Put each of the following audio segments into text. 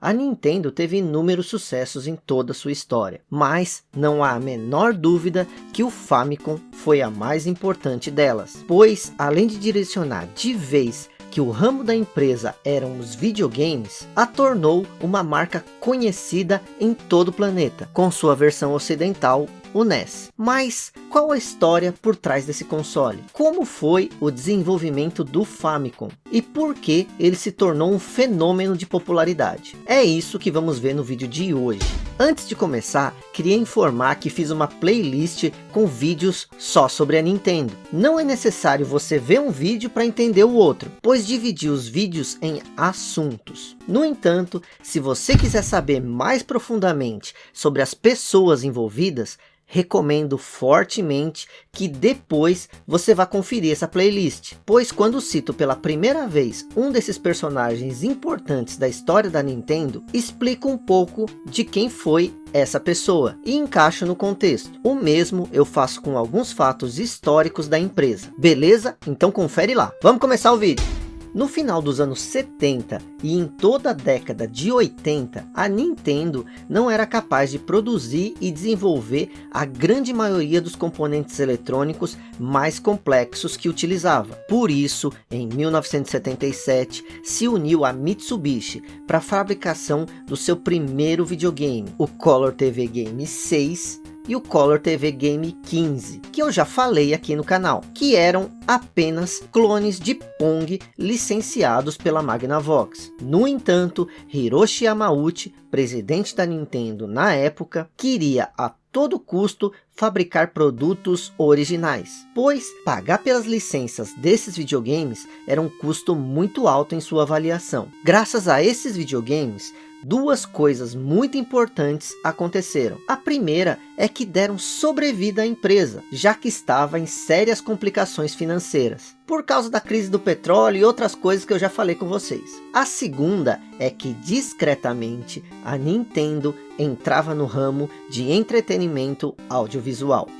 A Nintendo teve inúmeros sucessos em toda sua história, mas não há a menor dúvida que o Famicom foi a mais importante delas, pois além de direcionar de vez que o ramo da empresa eram os videogames, a tornou uma marca conhecida em todo o planeta, com sua versão ocidental o NES. Mas qual a história por trás desse console? Como foi o desenvolvimento do Famicom? E por que ele se tornou um fenômeno de popularidade? É isso que vamos ver no vídeo de hoje. Antes de começar, queria informar que fiz uma playlist com vídeos só sobre a Nintendo. Não é necessário você ver um vídeo para entender o outro, pois dividi os vídeos em assuntos. No entanto, se você quiser saber mais profundamente sobre as pessoas envolvidas, recomendo fortemente que depois você vá conferir essa playlist, pois quando cito pela primeira vez um desses personagens importantes da história da Nintendo, explico um pouco de quem foi essa pessoa e encaixo no contexto. O mesmo eu faço com alguns fatos históricos da empresa. Beleza? Então confere lá. Vamos começar o vídeo. No final dos anos 70 e em toda a década de 80, a Nintendo não era capaz de produzir e desenvolver a grande maioria dos componentes eletrônicos mais complexos que utilizava. Por isso, em 1977, se uniu a Mitsubishi para a fabricação do seu primeiro videogame, o Color TV Game 6, e o Color TV Game 15, que eu já falei aqui no canal, que eram apenas clones de Pong licenciados pela Magnavox. No entanto, Hiroshi Yamauchi, presidente da Nintendo na época, queria a todo custo fabricar produtos originais, pois pagar pelas licenças desses videogames era um custo muito alto em sua avaliação. Graças a esses videogames, duas coisas muito importantes aconteceram. A primeira é que deram sobrevida à empresa, já que estava em sérias complicações financeiras, por causa da crise do petróleo e outras coisas que eu já falei com vocês. A segunda é que discretamente a Nintendo entrava no ramo de entretenimento audiovisual.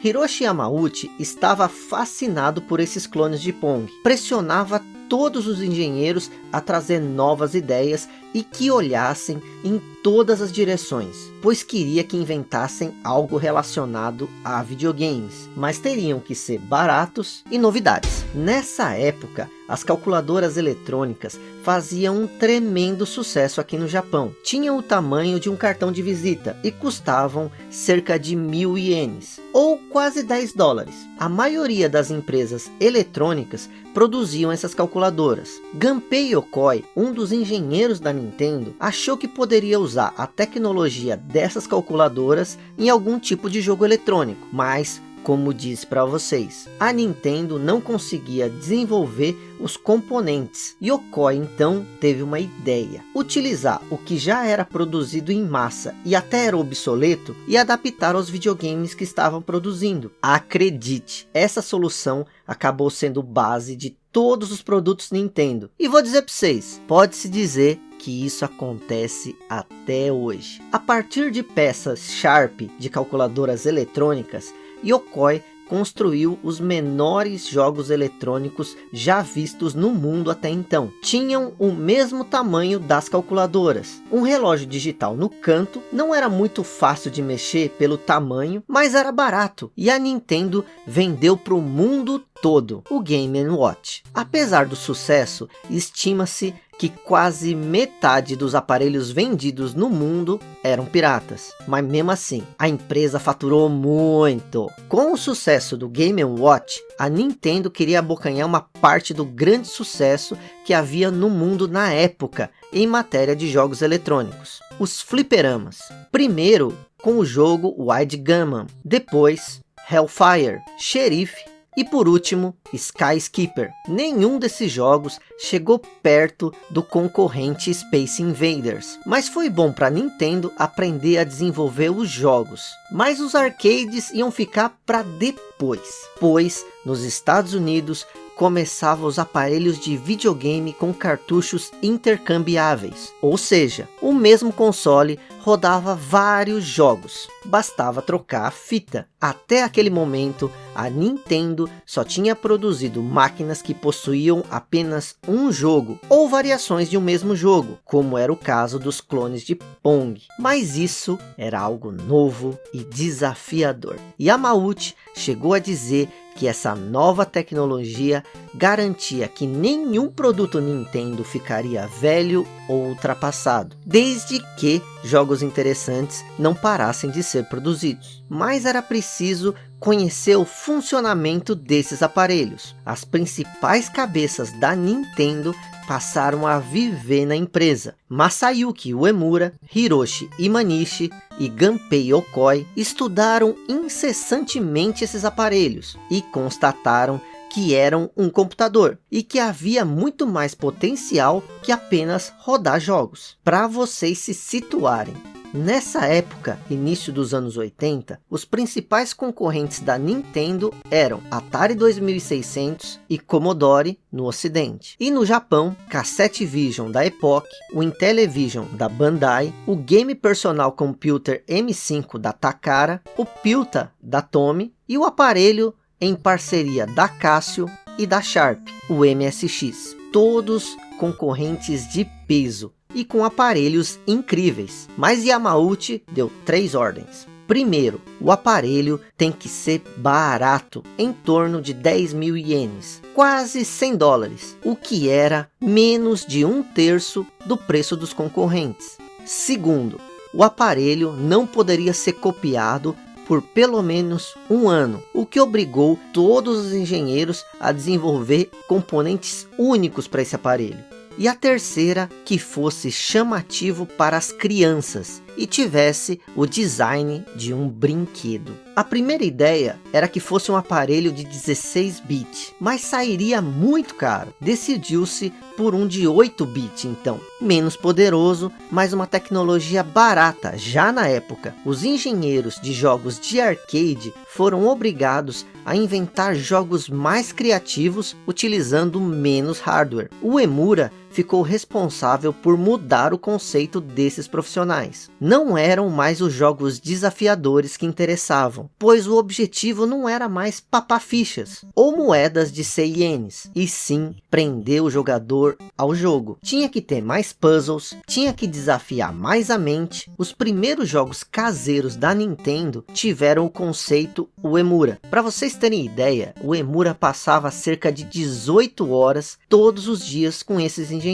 Hiroshi Yamauchi estava fascinado por esses clones de Pong, pressionava todos os engenheiros a trazer novas ideias e que olhassem em todas as direções, pois queria que inventassem algo relacionado a videogames, mas teriam que ser baratos e novidades. Nessa época, as calculadoras eletrônicas faziam um tremendo sucesso aqui no Japão. Tinham o tamanho de um cartão de visita e custavam cerca de mil ienes, ou quase 10 dólares. A maioria das empresas eletrônicas produziam essas calculadoras. Gunpei Yokoi, um dos engenheiros da Nintendo, achou que poderia usar a tecnologia dessas calculadoras em algum tipo de jogo eletrônico, mas como disse para vocês, a Nintendo não conseguia desenvolver os componentes. Yokoi então teve uma ideia, utilizar o que já era produzido em massa e até era obsoleto e adaptar aos videogames que estavam produzindo. Acredite, essa solução acabou sendo base de todos os produtos Nintendo. E vou dizer para vocês, pode-se dizer que isso acontece até hoje. A partir de peças Sharp de calculadoras eletrônicas, Yokoi construiu os menores jogos eletrônicos já vistos no mundo até então. Tinham o mesmo tamanho das calculadoras. Um relógio digital no canto não era muito fácil de mexer pelo tamanho, mas era barato. E a Nintendo vendeu para o mundo todo o Game Watch. Apesar do sucesso, estima-se que quase metade dos aparelhos vendidos no mundo eram piratas. Mas mesmo assim, a empresa faturou muito. Com o sucesso do Game Watch, a Nintendo queria abocanhar uma parte do grande sucesso que havia no mundo na época em matéria de jogos eletrônicos. Os fliperamas. Primeiro com o jogo Wide Gunman, depois Hellfire, Xerife e por último, Skyskipper. Nenhum desses jogos chegou perto do concorrente Space Invaders, mas foi bom para Nintendo aprender a desenvolver os jogos. Mas os arcades iam ficar para depois, pois nos Estados Unidos começavam os aparelhos de videogame com cartuchos intercambiáveis. Ou seja, o mesmo console rodava vários jogos. bastava trocar a fita. Até aquele momento, a Nintendo só tinha produzido máquinas que possuíam apenas um jogo, ou variações de um mesmo jogo, como era o caso dos clones de Pong. Mas isso era algo novo e desafiador. Yamauchi chegou a dizer que essa nova tecnologia garantia que nenhum produto Nintendo ficaria velho ou ultrapassado, desde que jogos interessantes não parassem de ser produzidos. Mas era preciso conhecer o funcionamento desses aparelhos. As principais cabeças da Nintendo passaram a viver na empresa. Masayuki Uemura, Hiroshi Imanishi e Gunpei Okoi estudaram incessantemente esses aparelhos e constataram que eram um computador e que havia muito mais potencial que apenas rodar jogos. Para vocês se situarem, Nessa época, início dos anos 80, os principais concorrentes da Nintendo eram Atari 2600 e Commodore no ocidente. E no Japão, Cassette Vision da Epoch, o Intellivision da Bandai, o Game Personal Computer M5 da Takara, o Pilta da Tomy e o aparelho em parceria da Casio e da Sharp, o MSX. Todos concorrentes de peso e com aparelhos incríveis. Mas Yamauchi deu três ordens. Primeiro, o aparelho tem que ser barato, em torno de 10 mil ienes, quase 100 dólares, o que era menos de um terço do preço dos concorrentes. Segundo, o aparelho não poderia ser copiado por pelo menos um ano, o que obrigou todos os engenheiros a desenvolver componentes únicos para esse aparelho e a terceira que fosse chamativo para as crianças e tivesse o design de um brinquedo. A primeira ideia era que fosse um aparelho de 16 bits, mas sairia muito caro. Decidiu-se por um de 8 bits então, menos poderoso, mas uma tecnologia barata já na época. Os engenheiros de jogos de arcade foram obrigados a inventar jogos mais criativos utilizando menos hardware. O Emura ficou responsável por mudar o conceito desses profissionais. Não eram mais os jogos desafiadores que interessavam, pois o objetivo não era mais papar fichas ou moedas de 100 ienes, e sim prender o jogador ao jogo. Tinha que ter mais puzzles, tinha que desafiar mais a mente. Os primeiros jogos caseiros da Nintendo tiveram o conceito Uemura. Para vocês terem ideia, o Emura passava cerca de 18 horas todos os dias com esses engenheiros.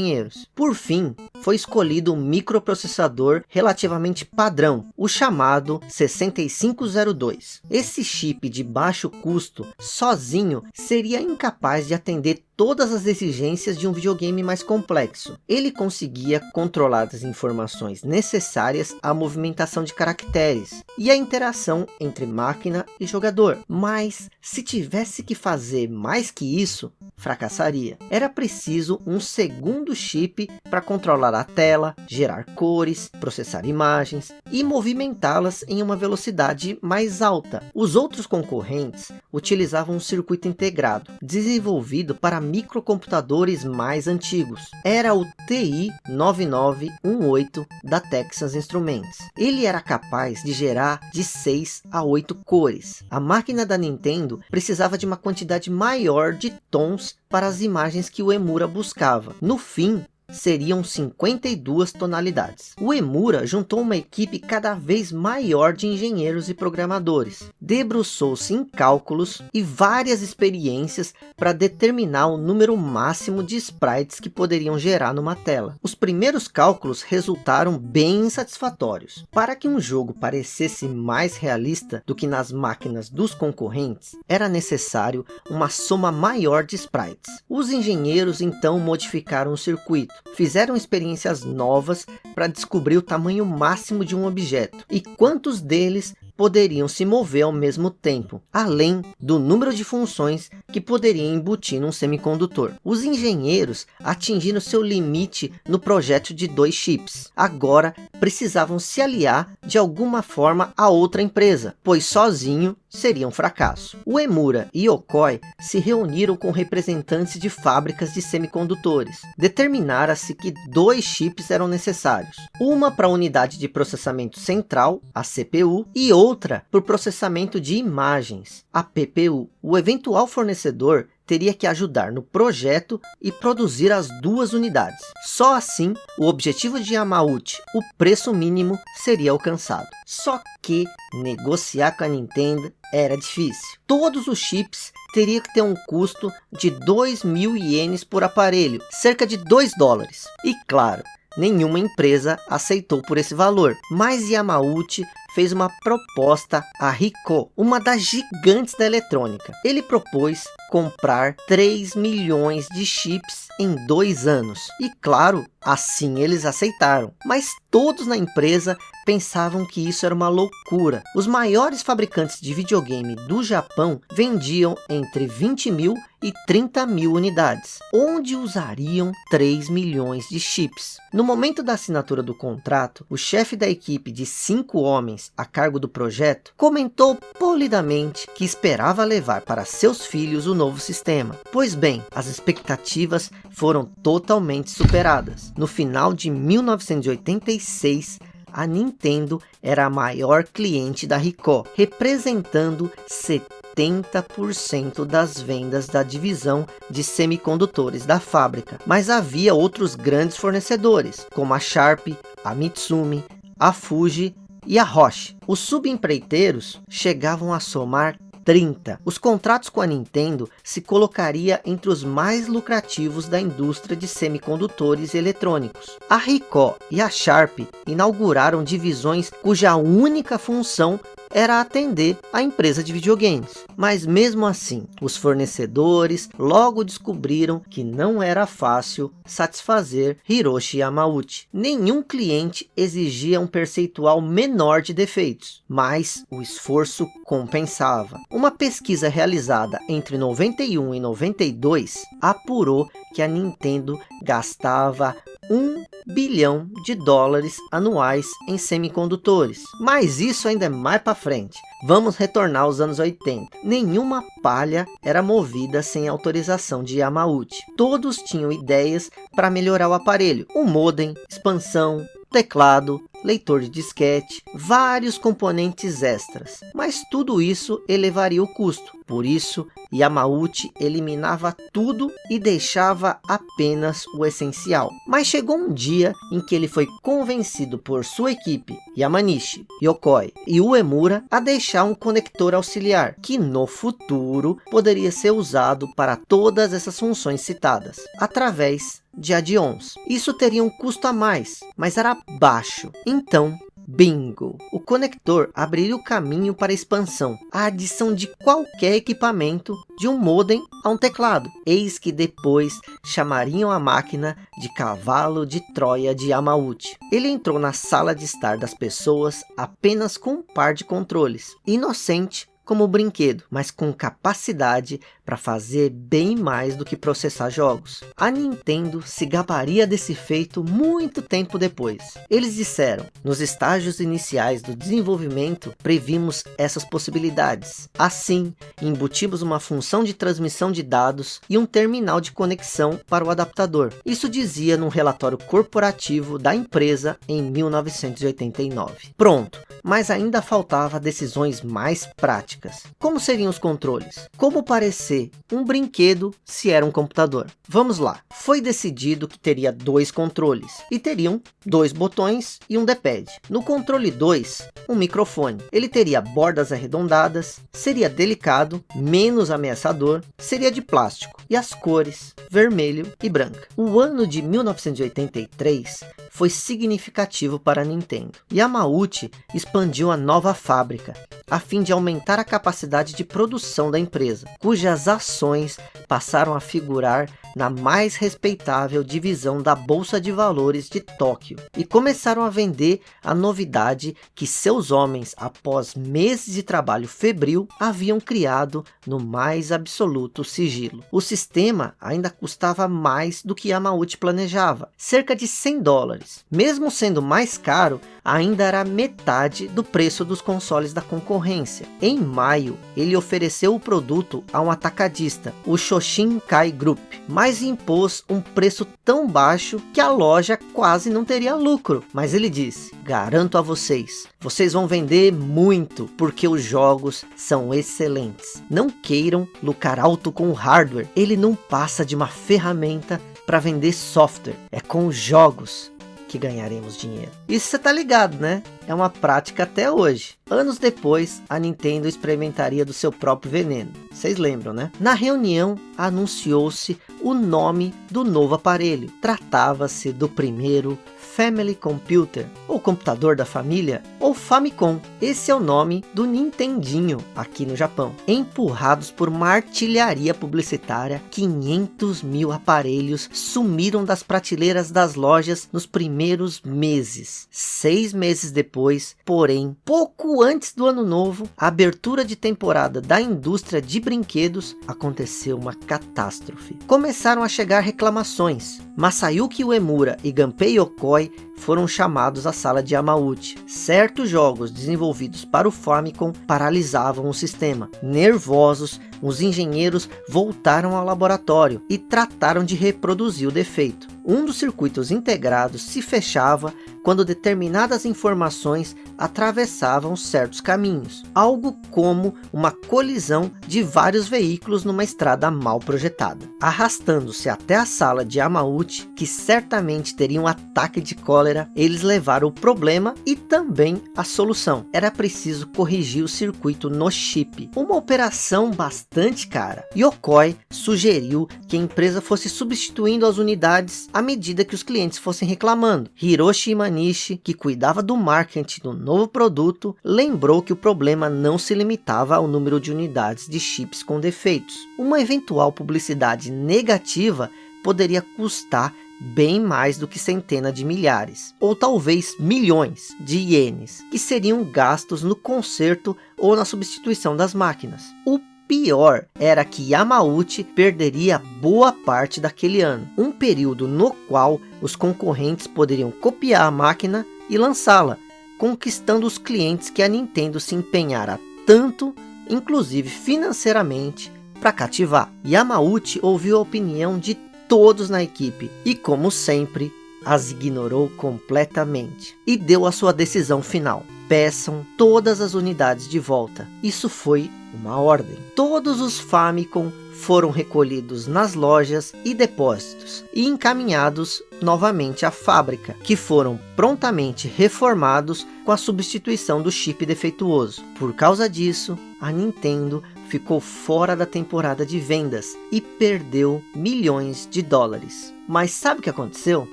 Por fim, foi escolhido um microprocessador relativamente padrão, o chamado 6502. Esse chip de baixo custo, sozinho, seria incapaz de atender todas as exigências de um videogame mais complexo. Ele conseguia controlar as informações necessárias à movimentação de caracteres e a interação entre máquina e jogador. Mas se tivesse que fazer mais que isso, fracassaria. Era preciso um segundo chip para controlar a tela, gerar cores, processar imagens e movimentá-las em uma velocidade mais alta. Os outros concorrentes utilizavam um circuito integrado, desenvolvido para microcomputadores mais antigos. Era o TI 9918 da Texas Instruments. Ele era capaz de gerar de 6 a 8 cores. A máquina da Nintendo precisava de uma quantidade maior de tons para as imagens que o Emura buscava. No fim, seriam 52 tonalidades. O Emura juntou uma equipe cada vez maior de engenheiros e programadores. Debruçou-se em cálculos e várias experiências para determinar o número máximo de sprites que poderiam gerar numa tela. Os primeiros cálculos resultaram bem insatisfatórios. Para que um jogo parecesse mais realista do que nas máquinas dos concorrentes, era necessário uma soma maior de sprites. Os engenheiros então modificaram o circuito, fizeram experiências novas para descobrir o tamanho máximo de um objeto e quantos deles poderiam se mover ao mesmo tempo, além do número de funções que poderiam embutir num semicondutor. Os engenheiros atingiram seu limite no projeto de dois chips. Agora precisavam se aliar de alguma forma a outra empresa, pois sozinho seria um fracasso. O Emura e Yokoi se reuniram com representantes de fábricas de semicondutores. Determinara-se que dois chips eram necessários. Uma para a unidade de processamento central, a CPU, e outra para o processamento de imagens, a PPU. O eventual fornecedor teria que ajudar no projeto e produzir as duas unidades. Só assim, o objetivo de Yamauchi, o preço mínimo, seria alcançado. Só que negociar com a Nintendo era difícil. Todos os chips teriam que ter um custo de 2 mil ienes por aparelho, cerca de 2 dólares. E claro, nenhuma empresa aceitou por esse valor, mas Yamauchi fez uma proposta a Ricoh, uma das gigantes da eletrônica. Ele propôs comprar 3 milhões de chips em dois anos. E claro, assim eles aceitaram. Mas todos na empresa pensavam que isso era uma loucura. Os maiores fabricantes de videogame do Japão vendiam entre 20 mil e 30 mil unidades, onde usariam 3 milhões de chips. No momento da assinatura do contrato, o chefe da equipe de cinco homens a cargo do projeto comentou polidamente que esperava levar para seus filhos o novo sistema. Pois bem, as expectativas foram totalmente superadas. No final de 1986, a Nintendo era a maior cliente da Ricoh, representando 70% das vendas da divisão de semicondutores da fábrica. Mas havia outros grandes fornecedores, como a Sharp, a Mitsumi, a Fuji e a Roche. Os subempreiteiros chegavam a somar 30. Os contratos com a Nintendo se colocaria entre os mais lucrativos da indústria de semicondutores eletrônicos. A Ricoh e a Sharp inauguraram divisões cuja única função era atender a empresa de videogames. Mas mesmo assim, os fornecedores logo descobriram que não era fácil satisfazer Hiroshi Yamauchi. Nenhum cliente exigia um percentual menor de defeitos, mas o esforço compensava. Uma pesquisa realizada entre 91 e 92 apurou que a Nintendo gastava 1 bilhão de dólares anuais em semicondutores. Mas isso ainda é mais para frente. Vamos retornar aos anos 80. Nenhuma palha era movida sem autorização de Yamauchi. Todos tinham ideias para melhorar o aparelho. O modem, expansão, teclado, leitor de disquete, vários componentes extras. Mas tudo isso elevaria o custo. Por isso, Yamauchi eliminava tudo e deixava apenas o essencial. Mas chegou um dia em que ele foi convencido por sua equipe, Yamanishi, Yokoi e Uemura, a deixar um conector auxiliar, que no futuro poderia ser usado para todas essas funções citadas, através de add-ons. Isso teria um custo a mais, mas era baixo. Então, Bingo! O conector abriria o caminho para a expansão, a adição de qualquer equipamento, de um modem a um teclado. Eis que depois chamariam a máquina de cavalo de Troia de Yamauchi. Ele entrou na sala de estar das pessoas apenas com um par de controles. Inocente, como brinquedo, mas com capacidade para fazer bem mais do que processar jogos. A Nintendo se gabaria desse feito muito tempo depois. Eles disseram, nos estágios iniciais do desenvolvimento, previmos essas possibilidades. Assim, embutimos uma função de transmissão de dados e um terminal de conexão para o adaptador. Isso dizia num relatório corporativo da empresa em 1989. Pronto, mas ainda faltava decisões mais práticas. Como seriam os controles? Como parecer um brinquedo se era um computador? Vamos lá. Foi decidido que teria dois controles e teriam dois botões e um D-pad. No controle 2, um microfone. Ele teria bordas arredondadas, seria delicado, menos ameaçador, seria de plástico e as cores vermelho e branca. O ano de 1983 foi significativo para a Nintendo. Yamauchi expandiu a nova fábrica, a fim de aumentar a capacidade de produção da empresa, cujas ações passaram a figurar na mais respeitável divisão da Bolsa de Valores de Tóquio e começaram a vender a novidade que seus homens, após meses de trabalho febril, haviam criado no mais absoluto sigilo. O sistema ainda custava mais do que Yamauchi planejava, cerca de 100 dólares. Mesmo sendo mais caro, ainda era metade do preço dos consoles da concorrência. Em maio, ele ofereceu o produto a um atacadista, o Shoshinkai Group, mas impôs um preço tão baixo que a loja quase não teria lucro. Mas ele disse, garanto a vocês, vocês vão vender muito, porque os jogos são excelentes. Não queiram lucrar alto com o hardware, ele não passa de uma ferramenta para vender software, é com os jogos que ganharemos dinheiro. Isso você tá ligado, né? É uma prática até hoje. Anos depois, a Nintendo experimentaria do seu próprio veneno. Vocês lembram, né? Na reunião, anunciou-se o nome do novo aparelho. Tratava-se do primeiro Family Computer, ou computador da família, ou Famicom. Esse é o nome do Nintendinho aqui no Japão. Empurrados por uma artilharia publicitária, 500 mil aparelhos sumiram das prateleiras das lojas nos primeiros meses. Seis meses depois, porém, pouco antes do ano novo, a abertura de temporada da indústria de brinquedos, aconteceu uma catástrofe. Começaram a chegar reclamações. Masayuki Uemura e Gunpei Yokoi Why foram chamados à sala de Yamauchi. Certos jogos desenvolvidos para o Famicom paralisavam o sistema. Nervosos, os engenheiros voltaram ao laboratório e trataram de reproduzir o defeito. Um dos circuitos integrados se fechava quando determinadas informações atravessavam certos caminhos, algo como uma colisão de vários veículos numa estrada mal projetada. Arrastando-se até a sala de Yamauchi, que certamente teria um ataque de cólera, eles levaram o problema e também a solução. Era preciso corrigir o circuito no chip, uma operação bastante cara. Yokoi sugeriu que a empresa fosse substituindo as unidades à medida que os clientes fossem reclamando. Hiroshi Imanishi, que cuidava do marketing do novo produto, lembrou que o problema não se limitava ao número de unidades de chips com defeitos. Uma eventual publicidade negativa poderia custar bem mais do que centenas de milhares, ou talvez milhões de ienes, que seriam gastos no conserto ou na substituição das máquinas. O pior era que Yamauchi perderia boa parte daquele ano, um período no qual os concorrentes poderiam copiar a máquina e lançá-la, conquistando os clientes que a Nintendo se empenhara tanto, inclusive financeiramente, para cativar. Yamauchi ouviu a opinião de todos na equipe e, como sempre, as ignorou completamente e deu a sua decisão final. Peçam todas as unidades de volta. Isso foi uma ordem. Todos os Famicom foram recolhidos nas lojas e depósitos e encaminhados novamente à fábrica, que foram prontamente reformados com a substituição do chip defeituoso. Por causa disso, a Nintendo ficou fora da temporada de vendas e perdeu milhões de dólares. Mas sabe o que aconteceu?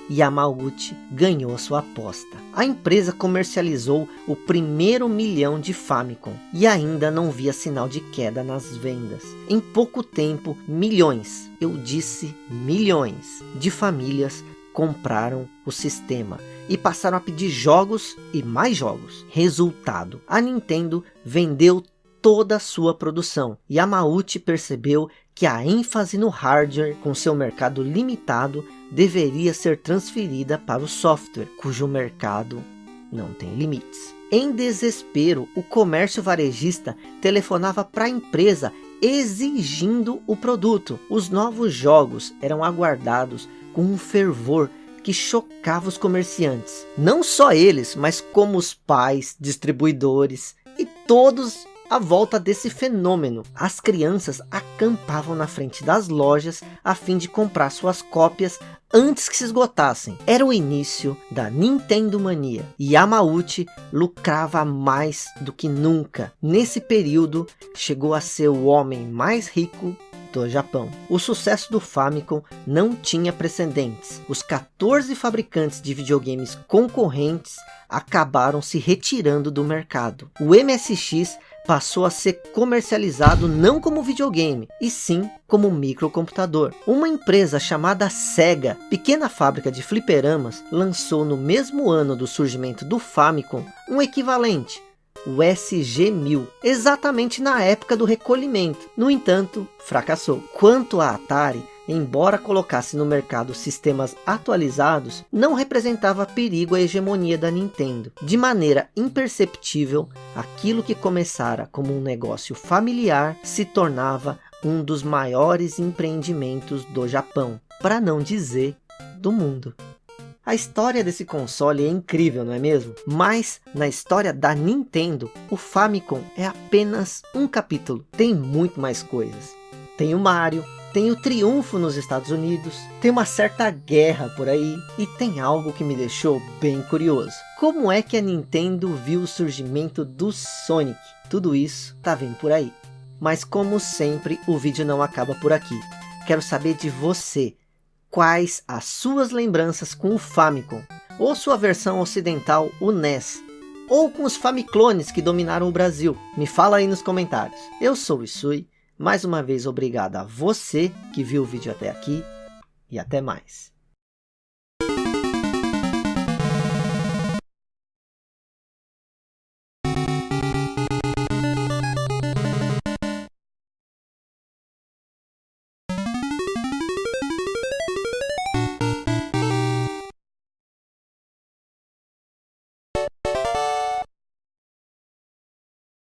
Yamauchi ganhou sua aposta. A empresa comercializou o primeiro milhão de Famicom e ainda não via sinal de queda nas vendas. Em pouco tempo, milhões, eu disse milhões, de famílias compraram o sistema e passaram a pedir jogos e mais jogos. Resultado, a Nintendo vendeu toda a sua produção. Yamauchi percebeu que a ênfase no hardware com seu mercado limitado deveria ser transferida para o software, cujo mercado não tem limites. Em desespero, o comércio varejista telefonava para a empresa exigindo o produto. Os novos jogos eram aguardados com um fervor que chocava os comerciantes. Não só eles, mas como os pais, distribuidores e todos à volta desse fenômeno, as crianças acampavam na frente das lojas a fim de comprar suas cópias antes que se esgotassem. Era o início da Nintendo Mania. E Yamauchi lucrava mais do que nunca. Nesse período, chegou a ser o homem mais rico do Japão. O sucesso do Famicom não tinha precedentes. Os 14 fabricantes de videogames concorrentes acabaram se retirando do mercado. O MSX passou a ser comercializado não como videogame, e sim como microcomputador. Uma empresa chamada Sega, pequena fábrica de fliperamas, lançou no mesmo ano do surgimento do Famicom um equivalente, o SG-1000, exatamente na época do recolhimento. No entanto, fracassou. Quanto à Atari, embora colocasse no mercado sistemas atualizados, não representava perigo à hegemonia da Nintendo. De maneira imperceptível, aquilo que começara como um negócio familiar se tornava um dos maiores empreendimentos do Japão, para não dizer do mundo. A história desse console é incrível, não é mesmo? Mas, na história da Nintendo, o Famicom é apenas um capítulo. Tem muito mais coisas. Tem o Mario, tem o triunfo nos Estados Unidos, tem uma certa guerra por aí, e tem algo que me deixou bem curioso. Como é que a Nintendo viu o surgimento do Sonic? Tudo isso tá vindo por aí. Mas como sempre, o vídeo não acaba por aqui. Quero saber de você quais as suas lembranças com o Famicom, ou sua versão ocidental, o NES, ou com os Famiclones que dominaram o Brasil. Me fala aí nos comentários. Eu sou o Isui, mais uma vez obrigado a você que viu o vídeo até aqui, e até mais.